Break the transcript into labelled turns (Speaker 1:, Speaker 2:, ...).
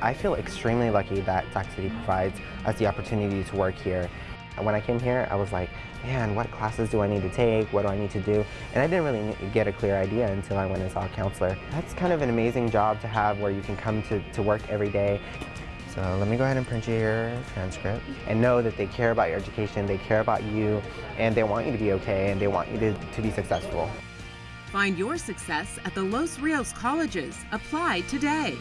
Speaker 1: I feel extremely lucky that Sac City provides us the opportunity to work here. When I came here, I was like, man, what classes do I need to take? What do I need to do? And I didn't really get a clear idea until I went and saw a counselor. That's kind of an amazing job to have where you can come to, to work every day. So let me go ahead and print you your transcript and know that they care about your education, they care about you, and they want you to be okay, and they want you to, to be successful.
Speaker 2: Find your success at the Los Rios colleges. Apply today.